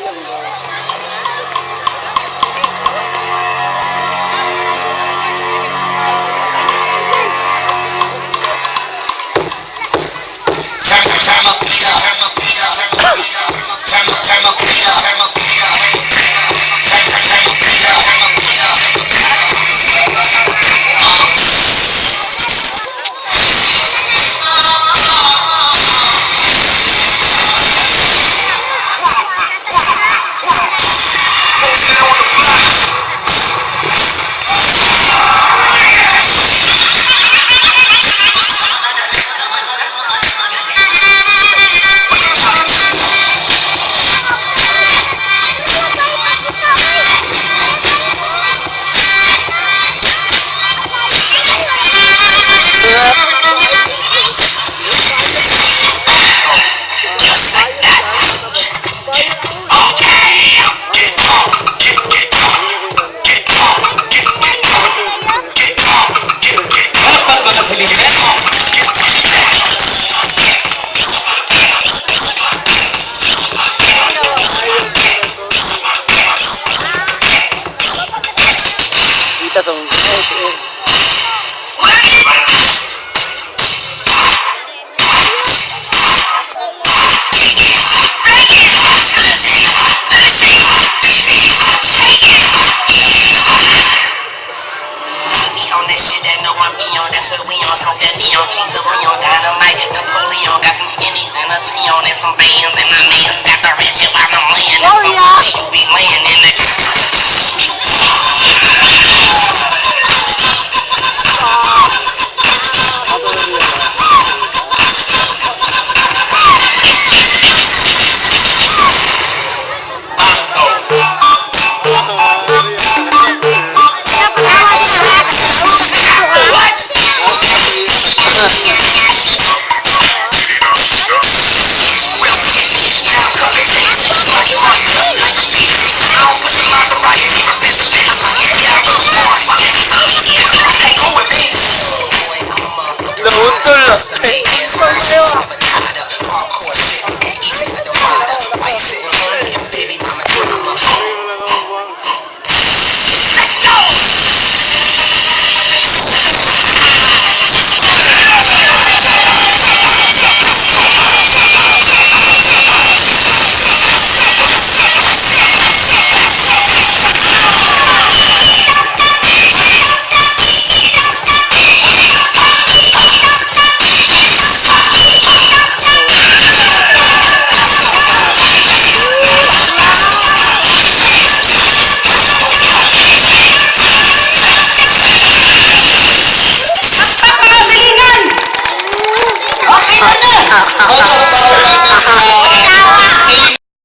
Olha, that know one be on, that's what we on, smoke that neon, Jesus, we on. Dynamite, Napoleon, got some skinnies and a T on and some bands, and my man's got the ratchet while I'm Father God.